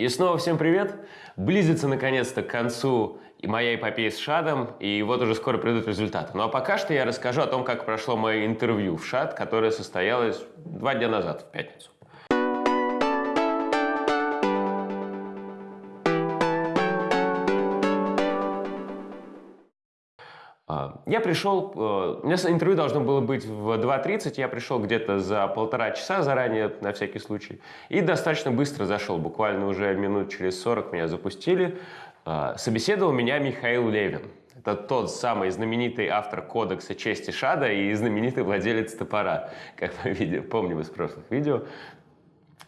И снова всем привет! Близится наконец-то к концу моя эпопея с Шадом, и вот уже скоро придут результаты. Ну а пока что я расскажу о том, как прошло мое интервью в Шад, которое состоялось два дня назад, в пятницу. Я пришел, э, у меня интервью должно было быть в 2.30, я пришел где-то за полтора часа заранее, на всякий случай, и достаточно быстро зашел, буквально уже минут через 40 меня запустили. А, собеседовал меня Михаил Левин. Это тот самый знаменитый автор кодекса чести Шада и знаменитый владелец топора, как мы видим, помним из прошлых видео.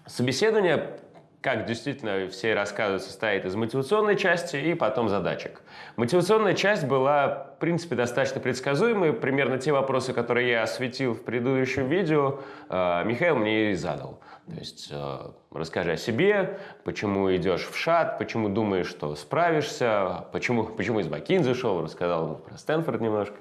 Собеседование как действительно все рассказывают, состоит из мотивационной части и потом задачек. Мотивационная часть была, в принципе, достаточно предсказуемой. Примерно те вопросы, которые я осветил в предыдущем видео, э, Михаил мне и задал. То есть э, расскажи о себе, почему идешь в ШАТ, почему думаешь, что справишься, почему, почему из Бакин зашел, рассказал про Стэнфорд немножко.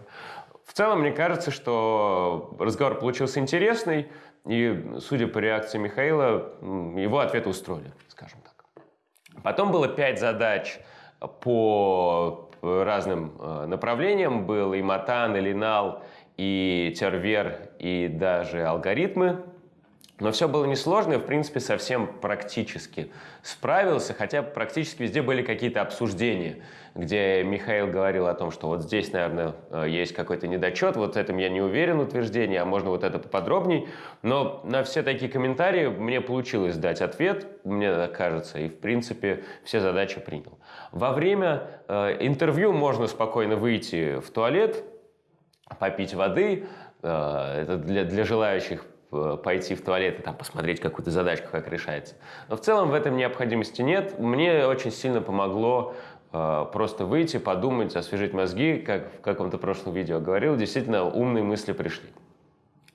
В целом, мне кажется, что разговор получился интересный. И, судя по реакции Михаила, его ответы устроили, скажем так. Потом было пять задач по разным э, направлениям. Был и матан, и линал, и тервер, и даже алгоритмы. Но все было несложно и, в принципе, совсем практически справился, хотя практически везде были какие-то обсуждения, где Михаил говорил о том, что вот здесь, наверное, э, есть какой-то недочет, вот этим я не уверен утверждение, а можно вот это поподробней. Но на все такие комментарии мне получилось дать ответ, мне кажется, и, в принципе, все задачи принял. Во время э, интервью можно спокойно выйти в туалет, попить воды, э, это для, для желающих пойти в туалет и там посмотреть какую-то задачку, как решается. Но в целом в этом необходимости нет. Мне очень сильно помогло э, просто выйти, подумать, освежить мозги, как в каком-то прошлом видео говорил, действительно умные мысли пришли.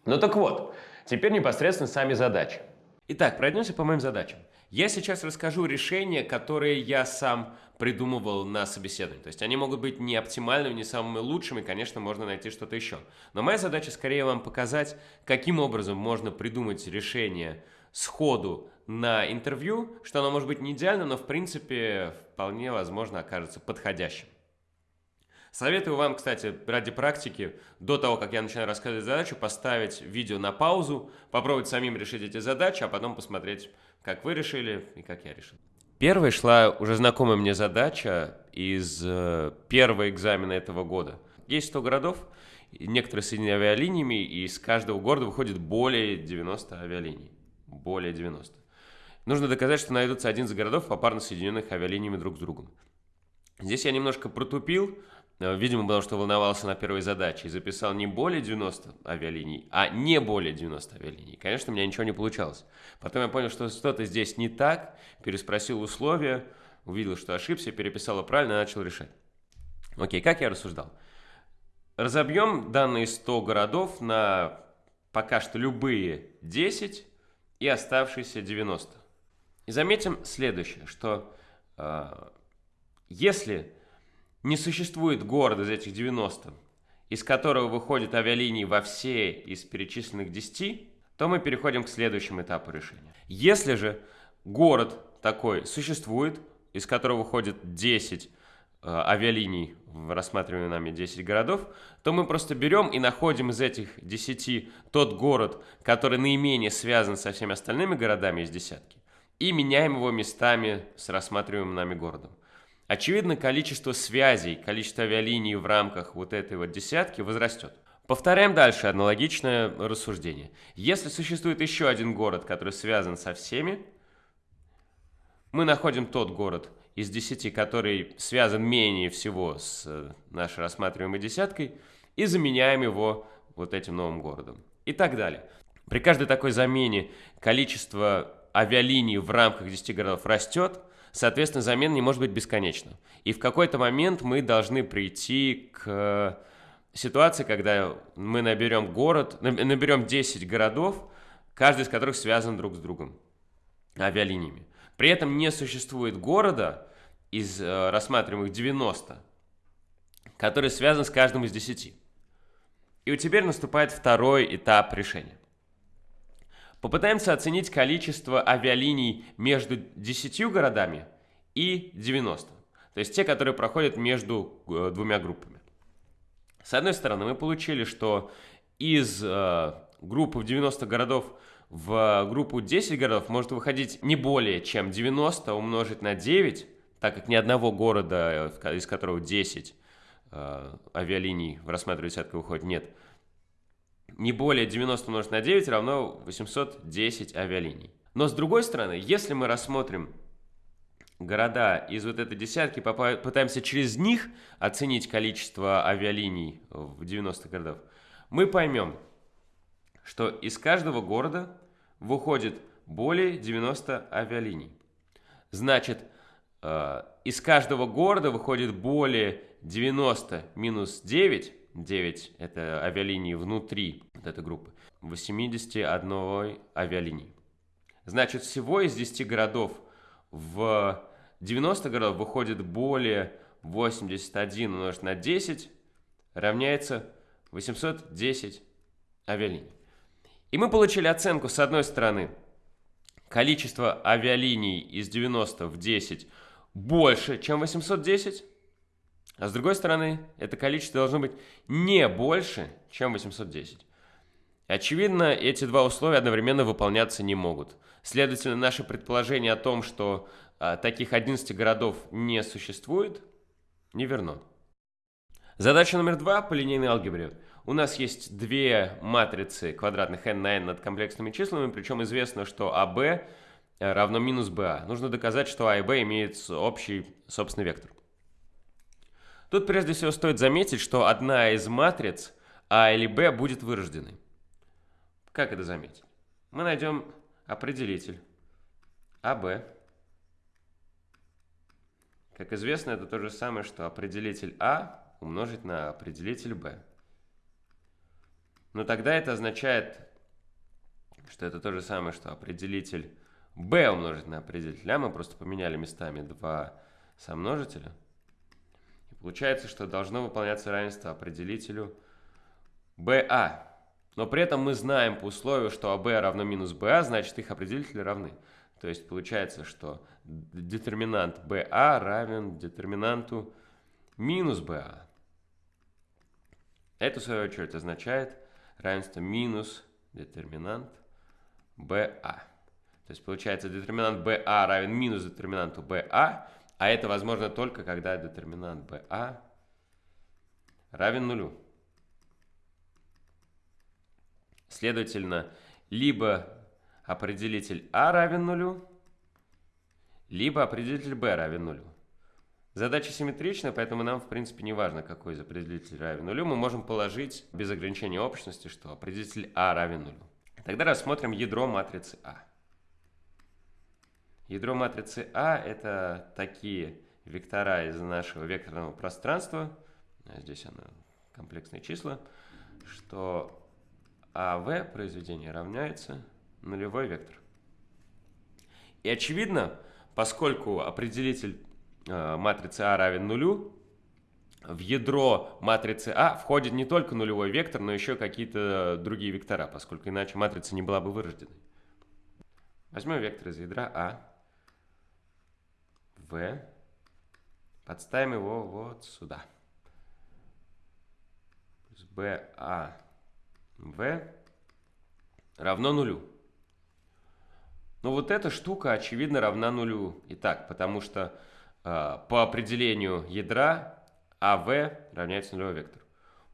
Ну так вот, теперь непосредственно сами задачи. Итак, пройдемся по моим задачам. Я сейчас расскажу решения, которые я сам придумывал на собеседовании. То есть они могут быть не оптимальными, не самыми лучшими, конечно, можно найти что-то еще. Но моя задача скорее вам показать, каким образом можно придумать решение сходу на интервью, что оно может быть не идеальным, но в принципе вполне возможно окажется подходящим. Советую вам, кстати, ради практики, до того, как я начинаю рассказывать задачу, поставить видео на паузу, попробовать самим решить эти задачи, а потом посмотреть, как вы решили и как я решил. Первой шла уже знакомая мне задача из э, первого экзамена этого года. Есть 100 городов, некоторые соединены авиалиниями, и из каждого города выходит более 90 авиалиний. Более 90. Нужно доказать, что найдутся один из городов, попарно соединенных авиалиниями друг с другом. Здесь я немножко протупил, видимо, потому что волновался на первой задаче и записал не более 90 авиалиний, а не более 90 авиалиний. Конечно, у меня ничего не получалось. Потом я понял, что что-то здесь не так, переспросил условия, увидел, что ошибся, переписал правильно и начал решать. Окей, как я рассуждал? Разобьем данные 100 городов на пока что любые 10 и оставшиеся 90. И заметим следующее, что э, если не существует города из этих 90, из которого выходят авиалинии во все из перечисленных 10, то мы переходим к следующему этапу решения. Если же город такой существует, из которого выходит 10 э, авиалиний в рассматриваемые нами 10 городов, то мы просто берем и находим из этих 10 тот город, который наименее связан со всеми остальными городами из десятки, и меняем его местами с рассматриваемым нами городом. Очевидно, количество связей, количество авиалиний в рамках вот этой вот десятки возрастет. Повторяем дальше аналогичное рассуждение. Если существует еще один город, который связан со всеми, мы находим тот город из десяти, который связан менее всего с э, нашей рассматриваемой десяткой, и заменяем его вот этим новым городом. И так далее. При каждой такой замене количество авиалиний в рамках 10 городов растет, Соответственно, замена не может быть бесконечна. И в какой-то момент мы должны прийти к ситуации, когда мы наберем город, наберем 10 городов, каждый из которых связан друг с другом авиалиниями. При этом не существует города из э, рассматриваемых 90, который связан с каждым из 10. И вот теперь наступает второй этап решения. Попытаемся оценить количество авиалиний между 10 городами и 90. То есть те, которые проходят между э, двумя группами. С одной стороны, мы получили, что из э, группы в 90 городов в группу 10 городов может выходить не более чем 90 умножить на 9, так как ни одного города, э, из которого 10 э, авиалиний в рассматриваемой десятке выходит, нет. Не более 90 умножить на 9 равно 810 авиалиний. Но с другой стороны, если мы рассмотрим города из вот этой десятки, попытаемся через них оценить количество авиалиний в 90 городов, мы поймем, что из каждого города выходит более 90 авиалиний. Значит, э, из каждого города выходит более 90 минус 9, 9 это авиалинии внутри вот этой группы, 81 авиалинии. Значит, всего из 10 городов в 90 городов выходит более 81 умножить на 10 равняется 810 авиалиний. И мы получили оценку с одной стороны количество авиалиний из 90 в 10 больше, чем 810, а с другой стороны это количество должно быть не больше, чем 810. Очевидно, эти два условия одновременно выполняться не могут. Следовательно, наше предположение о том, что а, таких 11 городов не существует, неверно. Задача номер два по линейной алгебре. У нас есть две матрицы квадратных n на n над комплексными числами, причем известно, что AB а э, равно минус BA. Нужно доказать, что А и B имеют общий собственный вектор. Тут прежде всего стоит заметить, что одна из матриц А или Б будет вырожденной. Как это заметить? Мы найдем определитель АБ. Как известно, это то же самое, что определитель А умножить на определитель b. Но тогда это означает, что это то же самое, что определитель b умножить на определитель а. Мы просто поменяли местами два сомножителя. Получается, что должно выполняться равенство определителю ba. Но при этом мы знаем по условию, что АБ равно минус БА, значит их определители равны. То есть получается, что детерминант БА равен детерминанту минус БА. Это, в свою очередь, означает равенство минус детерминант BA. То есть, получается, детерминант BA равен минус детерминанту BA, а это возможно только, когда детерминант BA равен нулю. Следовательно, либо определитель А равен нулю, либо определитель B равен нулю. Задача симметрична, поэтому нам, в принципе, не важно, какой из определителей равен нулю. Мы можем положить без ограничения общности, что определитель А равен нулю. Тогда рассмотрим ядро матрицы А. Ядро матрицы А – это такие вектора из нашего векторного пространства, здесь оно комплексные числа, что АВ произведение равняется нулевой вектор. И очевидно, поскольку определитель Э, матрицы А равен нулю, в ядро матрицы А входит не только нулевой вектор, но еще какие-то другие вектора, поскольку иначе матрица не была бы вырожденной. Возьмем вектор из ядра А, В, подставим его вот сюда. Плюс БА, В равно нулю. Но вот эта штука, очевидно, равна нулю. Итак, потому что а, по определению ядра АВ равняется нулевой вектору.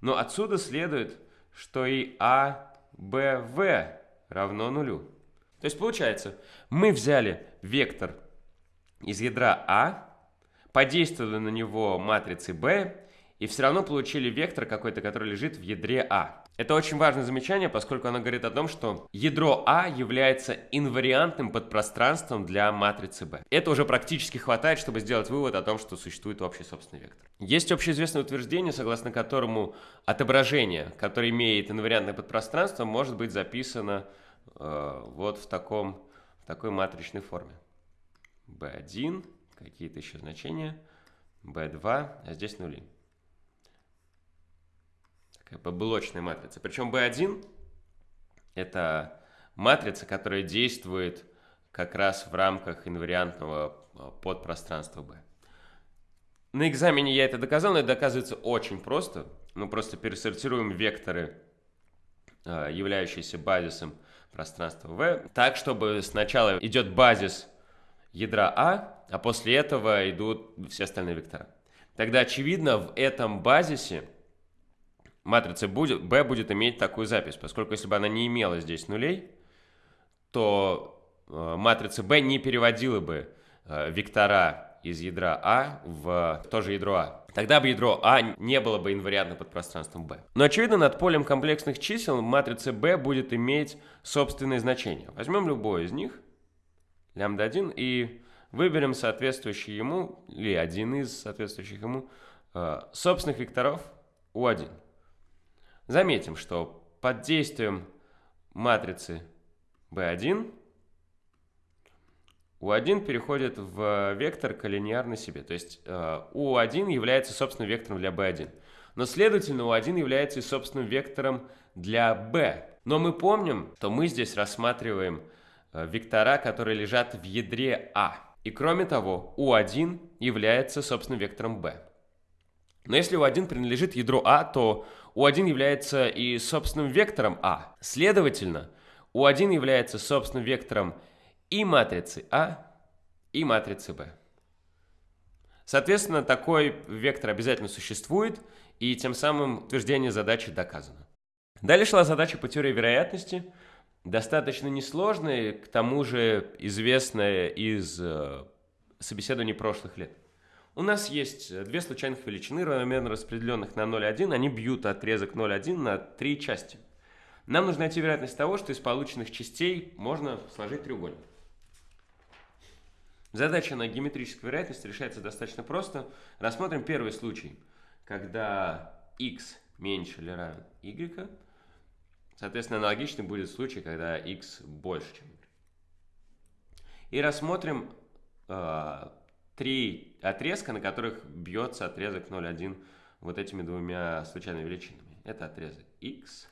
Но отсюда следует, что и АБВ равно нулю. То есть получается, мы взяли вектор из ядра А, подействовали на него матрицей B и все равно получили вектор какой-то, который лежит в ядре А. Это очень важное замечание, поскольку оно говорит о том, что ядро А является инвариантным подпространством для матрицы B. Это уже практически хватает, чтобы сделать вывод о том, что существует общий собственный вектор. Есть общеизвестное утверждение, согласно которому отображение, которое имеет инвариантное подпространство, может быть записано э, вот в, таком, в такой матричной форме. B1, какие-то еще значения, B2, а здесь нули по блочной матрице. Причем B1 это матрица, которая действует как раз в рамках инвариантного э, подпространства B. На экзамене я это доказал, но это доказывается очень просто. Мы просто пересортируем векторы, э, являющиеся базисом пространства V, так, чтобы сначала идет базис ядра А, а после этого идут все остальные вектора. Тогда, очевидно, в этом базисе матрица будет, B будет иметь такую запись, поскольку если бы она не имела здесь нулей, то э, матрица B не переводила бы э, вектора из ядра А в то же ядро А. Тогда бы ядро А не было бы инвариантно под пространством B. Но очевидно, над полем комплексных чисел матрица B будет иметь собственные значения. Возьмем любое из них, лямбда 1, и выберем соответствующий ему, или один из соответствующих ему, э, собственных векторов U1. Заметим, что под действием матрицы B1 U1 переходит в вектор коллинеарный себе. То есть U1 э, является собственным вектором для B1. Но, следовательно, U1 является и собственным вектором для B. Но мы помним, что мы здесь рассматриваем вектора, которые лежат в ядре А. И кроме того, U1 является собственным вектором B. Но если U1 принадлежит ядру А, то U1 является и собственным вектором А. Следовательно, U1 является собственным вектором и матрицы А, и матрицы Б. Соответственно, такой вектор обязательно существует, и тем самым утверждение задачи доказано. Далее шла задача по теории вероятности, достаточно несложная, к тому же известная из э, собеседований прошлых лет. У нас есть две случайных величины, равномерно распределенных на 0,1, они бьют отрезок 0,1 на три части. Нам нужно найти вероятность того, что из полученных частей можно сложить треугольник. Задача на геометрическую вероятность решается достаточно просто. Рассмотрим первый случай, когда x меньше или равен y. Соответственно, аналогичный будет случай, когда x больше, чем y. И рассмотрим э, три отрезка, на которых бьется отрезок 0,1 вот этими двумя случайными величинами. Это отрезок x,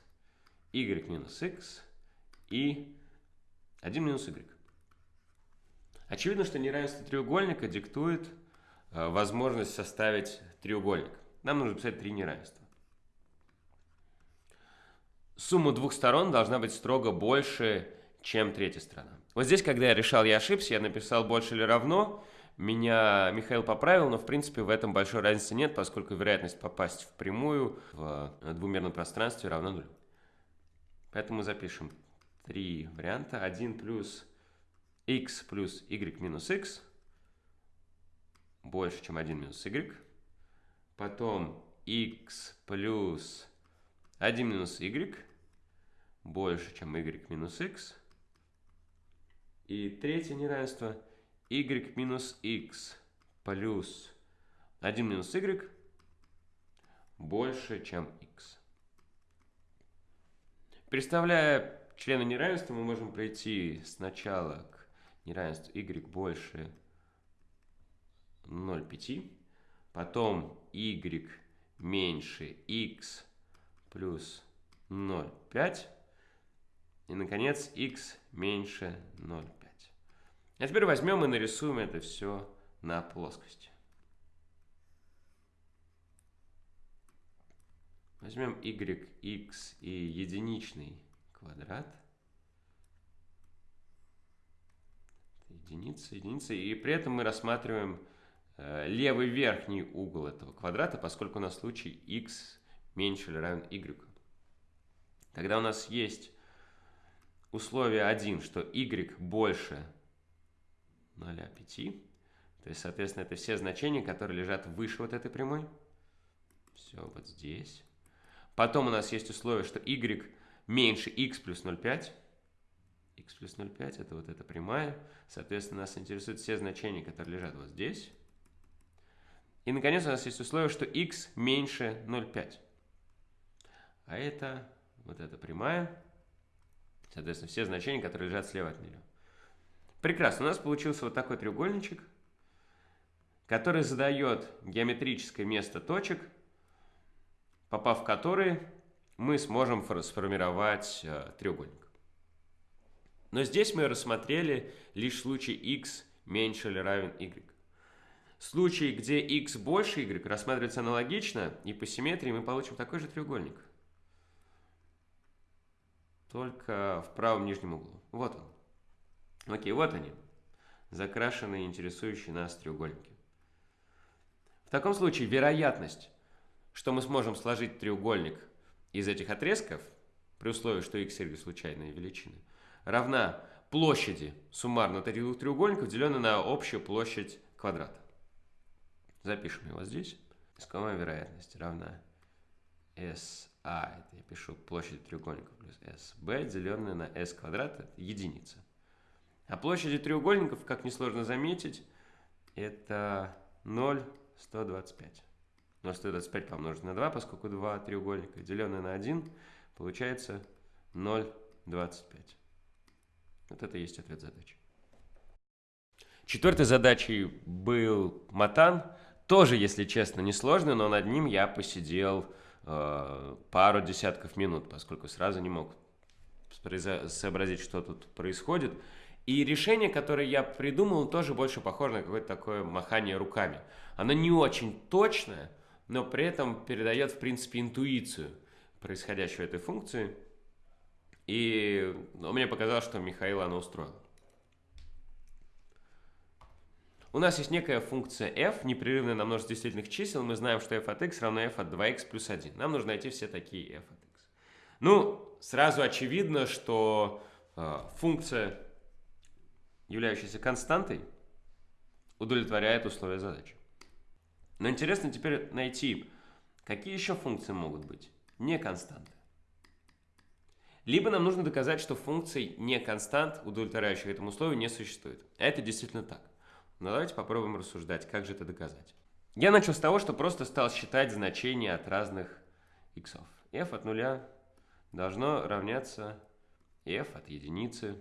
y минус x и 1 минус y. Очевидно, что неравенство треугольника диктует э, возможность составить треугольник. Нам нужно писать три неравенства. Сумма двух сторон должна быть строго больше, чем третья сторона. Вот здесь, когда я решал, я ошибся, я написал больше или равно. Меня Михаил поправил, но в принципе в этом большой разницы нет, поскольку вероятность попасть в прямую в двумерном пространстве равна нулю. Поэтому запишем три варианта. 1 плюс x плюс y минус x больше, чем 1 минус y. Потом x плюс 1 минус y больше, чем y минус x. И третье неравенство y минус x плюс 1 минус y больше, чем x. Представляя члены неравенства, мы можем пройти сначала к неравенство y больше 0,5. Потом y меньше x плюс 0,5. И, наконец, x меньше 0,5. А теперь возьмем и нарисуем это все на плоскости. Возьмем y, x и единичный квадрат. единица, единица. И при этом мы рассматриваем э, левый верхний угол этого квадрата, поскольку у нас случай x меньше или равен y. Тогда у нас есть условие 1, что y больше 0,5. То есть, соответственно, это все значения, которые лежат выше вот этой прямой. Все вот здесь. Потом у нас есть условие, что y меньше x плюс 0,5 x плюс 0,5 это вот эта прямая. Соответственно, нас интересуют все значения, которые лежат вот здесь. И, наконец, у нас есть условие, что x меньше 0,5. А это вот эта прямая. Соответственно, все значения, которые лежат слева от нее. Прекрасно. У нас получился вот такой треугольничек, который задает геометрическое место точек, попав в которые мы сможем сформировать э, треугольник. Но здесь мы рассмотрели лишь случай x меньше или равен y. Случай, где x больше y, рассматривается аналогично, и по симметрии мы получим такой же треугольник. Только в правом нижнем углу. Вот он. Окей, вот они. Закрашенные, интересующие нас треугольники. В таком случае вероятность, что мы сможем сложить треугольник из этих отрезков, при условии, что x, y случайные величины, равна площади суммарно треугольников, деленной на общую площадь квадрата. Запишем его здесь. Искомая вероятность равна SI, это я пишу площадь треугольников плюс SB, деленная на S квадрат, это единица. А площади треугольников, как несложно заметить, это 0,125. 0,125 помножить на 2, поскольку два треугольника, деленное на 1, получается 0,25. Вот это и есть ответ задачи. Четвертой задачей был матан. Тоже, если честно, несложный, но над ним я посидел э, пару десятков минут, поскольку сразу не мог сообразить, что тут происходит. И решение, которое я придумал, тоже больше похоже на какое-то такое махание руками. Оно не очень точное, но при этом передает, в принципе, интуицию происходящего этой функции. И ну, мне показалось, что Михаил оно устроил. У нас есть некая функция f, непрерывная на множество действительных чисел. Мы знаем, что f от x равно f от 2x плюс 1. Нам нужно найти все такие f от x. Ну, сразу очевидно, что э, функция, являющаяся константой, удовлетворяет условия задачи. Но интересно теперь найти, какие еще функции могут быть не константы. Либо нам нужно доказать, что функций не констант, удовлетворяющих этому условию, не существует. Это действительно так. Но давайте попробуем рассуждать, как же это доказать. Я начал с того, что просто стал считать значения от разных иксов. f от нуля должно равняться f от единицы.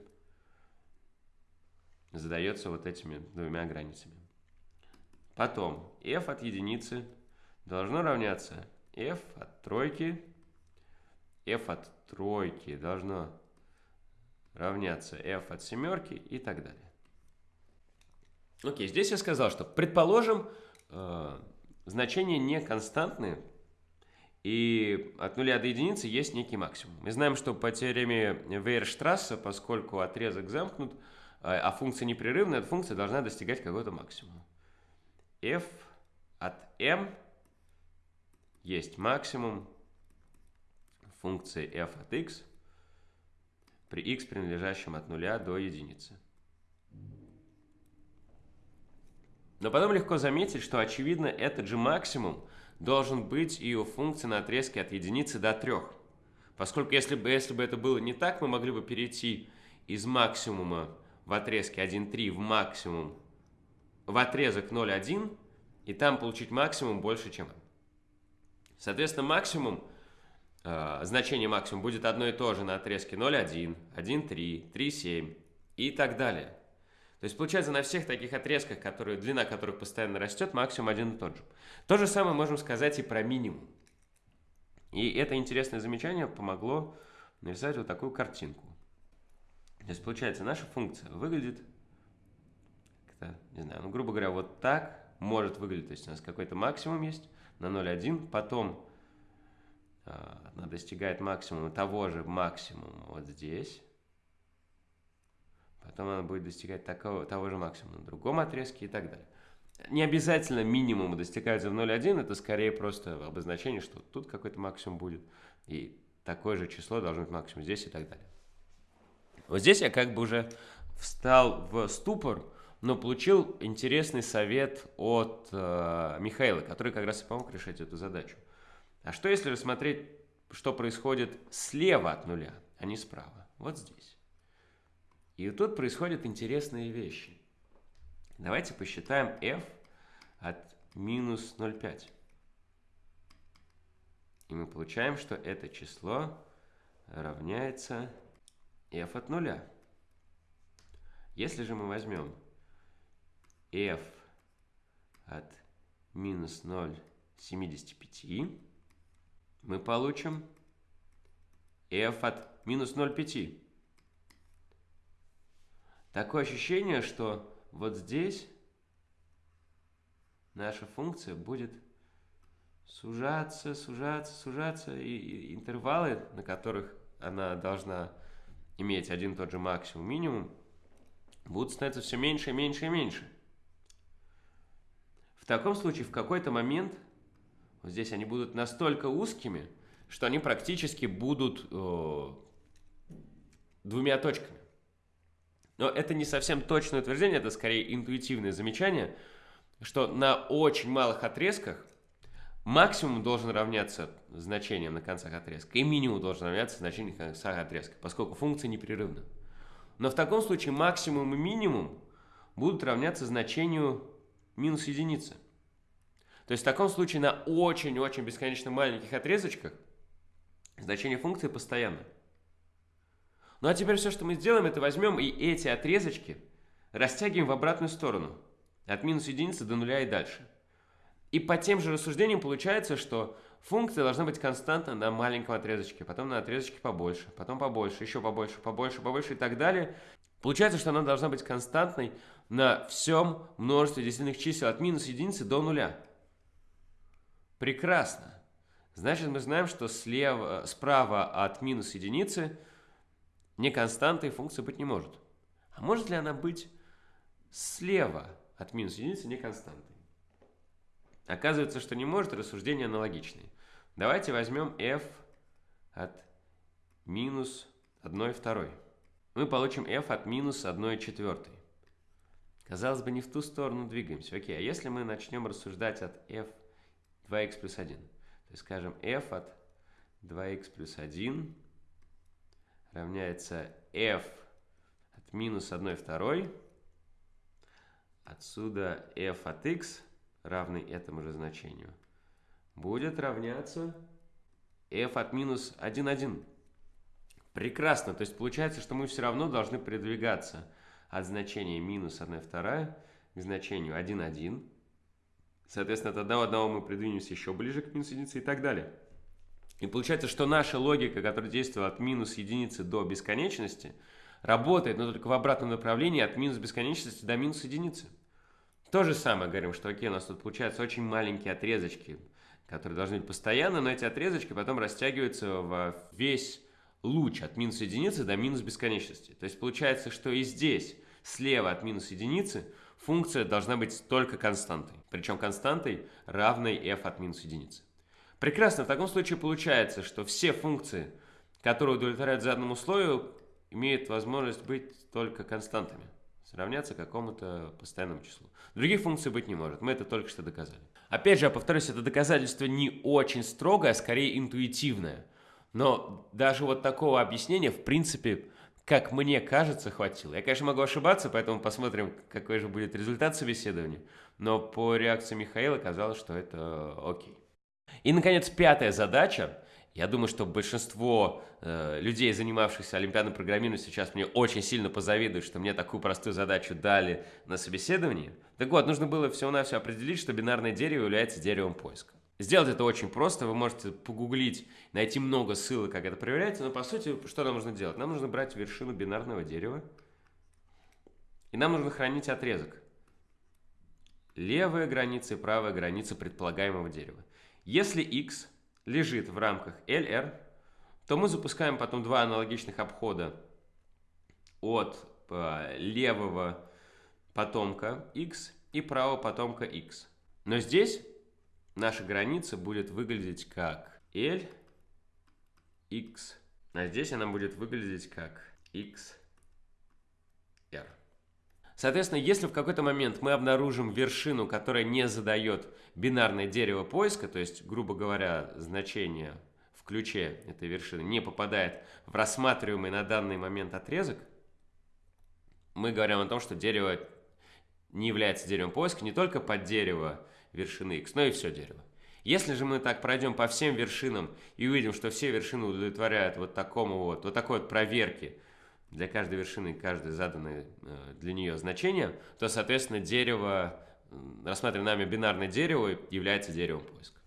Задается вот этими двумя границами. Потом f от единицы должно равняться f от тройки. f от тройки должно равняться f от семерки и так далее. Окей, здесь я сказал, что, предположим, э, значения не константные, и от нуля до единицы есть некий максимум. Мы знаем, что по теореме Вейерштрасса, поскольку отрезок замкнут, э, а функция непрерывная, эта функция должна достигать какого-то максимума. f от m есть максимум функции f от x при x, принадлежащем от нуля до единицы. Но потом легко заметить, что, очевидно, этот же максимум должен быть и у функции на отрезке от единицы до 3. Поскольку если бы, если бы это было не так, мы могли бы перейти из максимума в отрезке 1,3 в максимум в отрезок 0,1 и там получить максимум больше, чем Соответственно, максимум, э, значение максимум будет одно и то же на отрезке 0,1, 1,3, 3,7 и так далее. То есть получается на всех таких отрезках, которые, длина которых постоянно растет, максимум один и тот же. То же самое можем сказать и про минимум. И это интересное замечание помогло нарисовать вот такую картинку. То есть получается наша функция выглядит, не знаю, ну грубо говоря, вот так может выглядеть. То есть у нас какой-то максимум есть на 0,1, потом э, она достигает максимума того же максимума вот здесь потом она будет достигать такого, того же максимума на другом отрезке и так далее. Не обязательно минимум достигается в 0,1, это скорее просто обозначение, что тут какой-то максимум будет, и такое же число должно быть максимум здесь и так далее. Вот здесь я как бы уже встал в ступор, но получил интересный совет от э, Михаила, который как раз и помог решить эту задачу. А что если рассмотреть, что происходит слева от нуля, а не справа? Вот здесь. И тут происходят интересные вещи. Давайте посчитаем f от минус 0,5. И мы получаем, что это число равняется f от нуля. Если же мы возьмем f от минус 0,75, мы получим f от минус 0,5. Такое ощущение, что вот здесь наша функция будет сужаться, сужаться, сужаться, и, интервалы, на которых она должна иметь один и тот же максимум, минимум, будут становиться все меньше и меньше и меньше. В таком случае в какой-то момент вот здесь они будут настолько узкими, что они практически будут э, двумя точками. Но это не совсем точное утверждение, это скорее интуитивное замечание, что на очень малых отрезках максимум должен равняться значениям на концах отрезка, и минимум должен равняться значениям на концах отрезка, поскольку функция непрерывна. Но в таком случае максимум и минимум будут равняться значению минус единицы. То есть в таком случае на очень-очень бесконечно маленьких отрезочках значение функции постоянно. Ну а теперь все, что мы сделаем, это возьмем и эти отрезочки растягиваем в обратную сторону. От минус единицы до нуля и дальше. И по тем же рассуждениям получается, что функция должна быть константна на маленьком отрезочке, потом на отрезочке побольше, потом побольше, еще побольше, побольше, побольше и так далее. Получается, что она должна быть константной на всем множестве десятых чисел от минус единицы до нуля. Прекрасно. Значит, мы знаем, что слева, справа от минус единицы не константой функция быть не может. А может ли она быть слева от минус единицы не константой? Оказывается, что не может, рассуждение аналогичное. Давайте возьмем f от минус 1 второй. Мы получим f от минус 1 четвертой. Казалось бы, не в ту сторону двигаемся. Окей, а если мы начнем рассуждать от f 2x плюс 1? То есть скажем f от 2x плюс 1 равняется f от минус 1 второй. Отсюда f от x равный этому же значению будет равняться f от минус 1, 1. Прекрасно. То есть получается, что мы все равно должны передвигаться от значения минус 1 вторая к значению 1, 1. Соответственно, от 1, 1 мы придвинемся еще ближе к минус единице и так далее. И получается, что наша логика, которая действует от минус единицы до бесконечности, работает, но только в обратном направлении от минус бесконечности до минус единицы. То же самое говорим, что окей, у нас тут получаются очень маленькие отрезочки, которые должны быть постоянно, но эти отрезочки потом растягиваются в весь луч от минус единицы до минус бесконечности. То есть получается, что и здесь, слева от минус единицы, функция должна быть только константой. Причем константой равной f от минус единицы. Прекрасно, в таком случае получается, что все функции, которые удовлетворяют заданному условию, имеют возможность быть только константами, сравняться какому-то постоянному числу. Других функций быть не может, мы это только что доказали. Опять же, я повторюсь, это доказательство не очень строгое, а скорее интуитивное. Но даже вот такого объяснения, в принципе, как мне кажется, хватило. Я, конечно, могу ошибаться, поэтому посмотрим, какой же будет результат собеседования. Но по реакции Михаила казалось, что это окей. И, наконец, пятая задача. Я думаю, что большинство э, людей, занимавшихся олимпиадным программированием, сейчас мне очень сильно позавидуют, что мне такую простую задачу дали на собеседовании. Так вот, нужно было всего-навсего определить, что бинарное дерево является деревом поиска. Сделать это очень просто, вы можете погуглить, найти много ссылок, как это проверяется, но по сути, что нам нужно делать? Нам нужно брать вершину бинарного дерева, и нам нужно хранить отрезок. Левая граница и правая граница предполагаемого дерева. Если x лежит в рамках LR, то мы запускаем потом два аналогичных обхода от э, левого потомка x и правого потомка x. Но здесь наша граница будет выглядеть как L, x, а здесь она будет выглядеть как x. Соответственно, если в какой-то момент мы обнаружим вершину, которая не задает бинарное дерево поиска, то есть, грубо говоря, значение в ключе этой вершины не попадает в рассматриваемый на данный момент отрезок, мы говорим о том, что дерево не является деревом поиска не только под дерево вершины x, но и все дерево. Если же мы так пройдем по всем вершинам и увидим, что все вершины удовлетворяют вот такому вот, вот такой вот проверке, для каждой вершины каждое заданное э, для нее значение, то, соответственно, дерево, рассматриваемое нами бинарное дерево, является деревом поиска.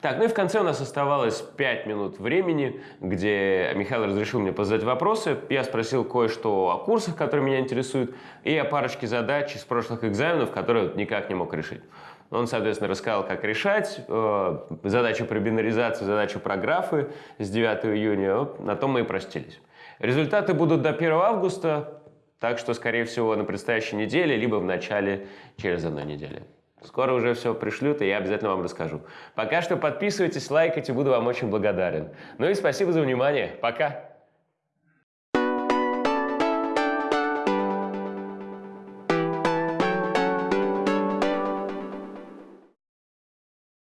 Так, ну и в конце у нас оставалось 5 минут времени, где Михаил разрешил мне позадать вопросы. Я спросил кое-что о курсах, которые меня интересуют, и о парочке задач из прошлых экзаменов, которые никак не мог решить. Он, соответственно, рассказал, как решать э, задачу про бинаризацию, задачу про графы с 9 июня. На том мы и простились. Результаты будут до 1 августа, так что, скорее всего, на предстоящей неделе, либо в начале через одной недели. Скоро уже все пришлют, и я обязательно вам расскажу. Пока что подписывайтесь, лайкайте, буду вам очень благодарен. Ну и спасибо за внимание. Пока!